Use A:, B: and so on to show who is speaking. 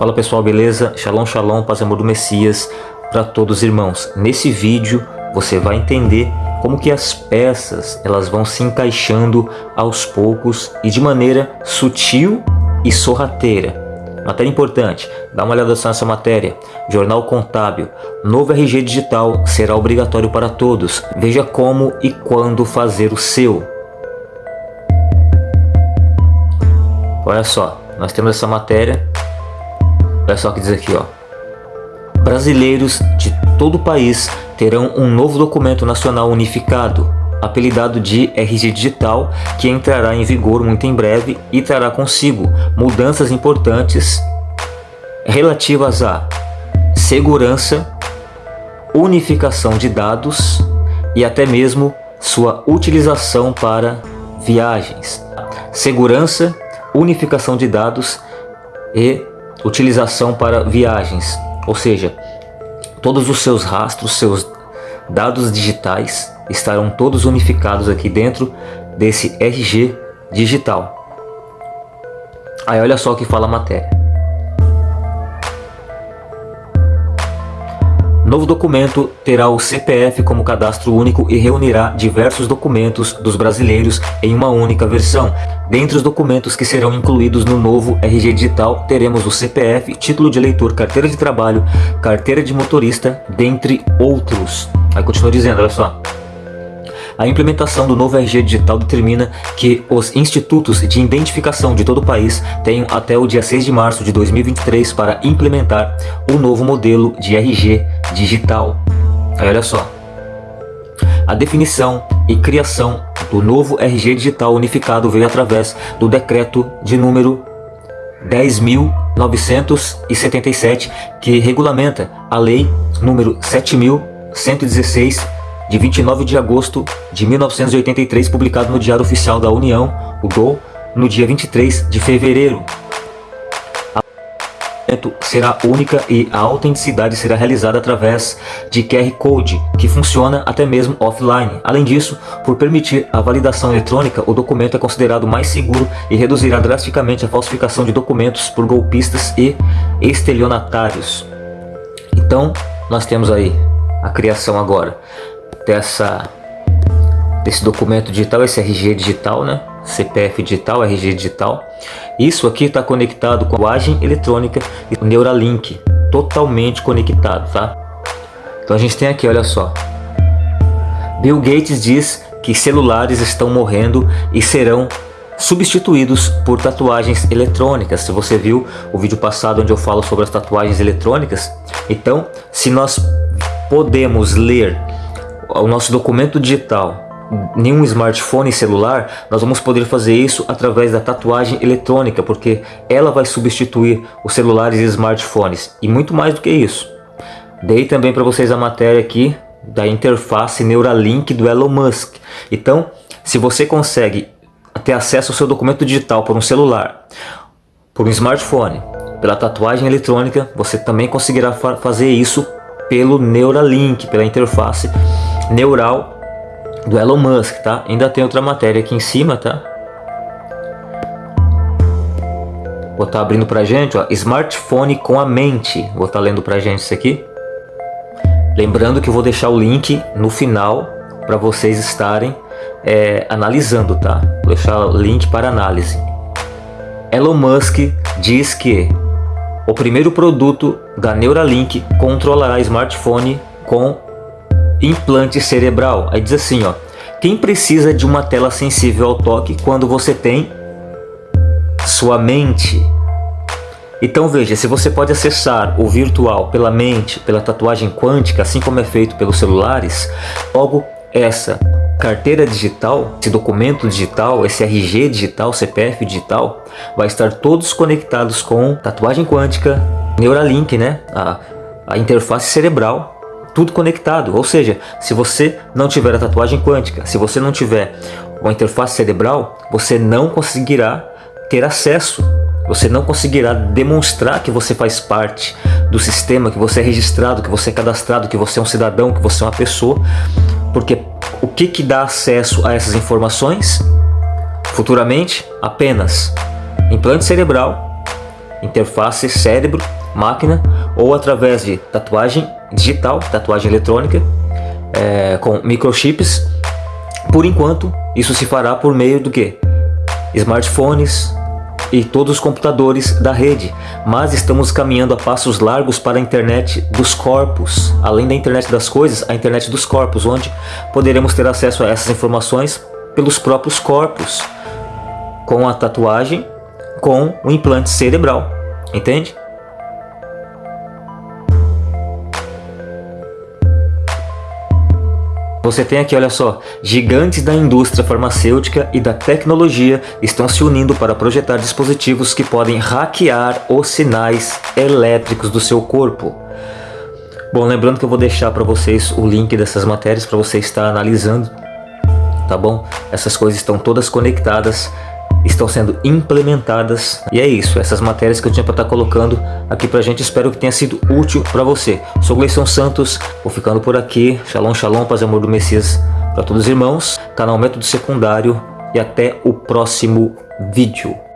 A: Fala pessoal, beleza? Shalom, shalom, paz e amor do Messias para todos os irmãos. Nesse vídeo você vai entender como que as peças elas vão se encaixando aos poucos e de maneira sutil e sorrateira. Matéria importante, dá uma olhada nessa matéria. Jornal Contábil, novo RG digital será obrigatório para todos. Veja como e quando fazer o seu. Olha só, nós temos essa matéria Olha só o que diz aqui, ó. Brasileiros de todo o país terão um novo documento nacional unificado, apelidado de RG Digital, que entrará em vigor muito em breve e trará consigo mudanças importantes relativas a segurança, unificação de dados e até mesmo sua utilização para viagens. Segurança, unificação de dados e utilização para viagens, ou seja, todos os seus rastros, seus dados digitais estarão todos unificados aqui dentro desse RG digital. Aí olha só o que fala a matéria. Novo documento terá o CPF como cadastro único e reunirá diversos documentos dos brasileiros em uma única versão. Dentre os documentos que serão incluídos no novo RG Digital, teremos o CPF, título de eleitor, carteira de trabalho, carteira de motorista, dentre outros. Aí continua dizendo, olha só. A implementação do novo RG Digital determina que os institutos de identificação de todo o país tenham até o dia 6 de março de 2023 para implementar o novo modelo de RG Digital. Aí olha só. A definição e criação do novo RG Digital unificado veio através do decreto de número 10.977 que regulamenta a lei número 7.116 de 29 de agosto de 1983, publicado no Diário Oficial da União, o DOL, no dia 23 de fevereiro. A será única e a autenticidade será realizada através de QR Code, que funciona até mesmo offline. Além disso, por permitir a validação eletrônica, o documento é considerado mais seguro e reduzirá drasticamente a falsificação de documentos por golpistas e estelionatários. Então, nós temos aí a criação agora dessa desse documento digital, esse RG digital, né? CPF digital, RG digital. Isso aqui está conectado com a linguagem eletrônica e Neuralink, totalmente conectado, tá? Então a gente tem aqui, olha só. Bill Gates diz que celulares estão morrendo e serão substituídos por tatuagens eletrônicas. Se você viu o vídeo passado onde eu falo sobre as tatuagens eletrônicas, então se nós podemos ler o nosso documento digital nenhum smartphone celular, nós vamos poder fazer isso através da tatuagem eletrônica, porque ela vai substituir os celulares e smartphones, e muito mais do que isso. Dei também para vocês a matéria aqui da interface Neuralink do Elon Musk. Então, se você consegue ter acesso ao seu documento digital por um celular, por um smartphone, pela tatuagem eletrônica, você também conseguirá fa fazer isso pelo Neuralink, pela interface neural do Elon Musk, tá? Ainda tem outra matéria aqui em cima, tá? Vou estar tá abrindo pra gente, ó, smartphone com a mente. Vou estar tá lendo pra gente isso aqui. Lembrando que eu vou deixar o link no final para vocês estarem é, analisando, tá? Vou deixar o link para análise. Elon Musk diz que o primeiro produto da Neuralink controlará smartphone com implante cerebral. Aí diz assim, ó, quem precisa de uma tela sensível ao toque quando você tem sua mente? Então veja, se você pode acessar o virtual pela mente, pela tatuagem quântica, assim como é feito pelos celulares, logo essa carteira digital, esse documento digital, esse RG digital, CPF digital, vai estar todos conectados com tatuagem quântica, Neuralink, né? A, a interface cerebral tudo conectado. Ou seja, se você não tiver a tatuagem quântica, se você não tiver uma interface cerebral, você não conseguirá ter acesso. Você não conseguirá demonstrar que você faz parte do sistema, que você é registrado, que você é cadastrado, que você é um cidadão, que você é uma pessoa. Porque o que, que dá acesso a essas informações? Futuramente, apenas implante cerebral interface cérebro-máquina ou através de tatuagem digital, tatuagem eletrônica, é, com microchips. Por enquanto, isso se fará por meio do que? Smartphones e todos os computadores da rede, mas estamos caminhando a passos largos para a internet dos corpos, além da internet das coisas, a internet dos corpos, onde poderemos ter acesso a essas informações pelos próprios corpos, com a tatuagem, com o implante cerebral, entende? Você tem aqui, olha só, gigantes da indústria farmacêutica e da tecnologia estão se unindo para projetar dispositivos que podem hackear os sinais elétricos do seu corpo. Bom, lembrando que eu vou deixar para vocês o link dessas matérias para você estar analisando, tá bom? Essas coisas estão todas conectadas estão sendo implementadas. E é isso, essas matérias que eu tinha para estar tá colocando aqui pra gente, espero que tenha sido útil para você. Sou Gleison Santos, vou ficando por aqui. Shalom, shalom, paz e amor do Messias para todos os irmãos. Canal Método Secundário e até o próximo vídeo.